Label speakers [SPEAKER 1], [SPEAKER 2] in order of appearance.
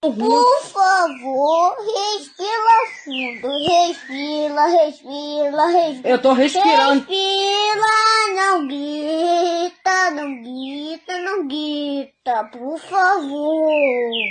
[SPEAKER 1] Por favor, respira fundo. Respira, respira, respira.
[SPEAKER 2] Eu tô respirando.
[SPEAKER 1] Respira, não grita, não grita, não grita. Por favor.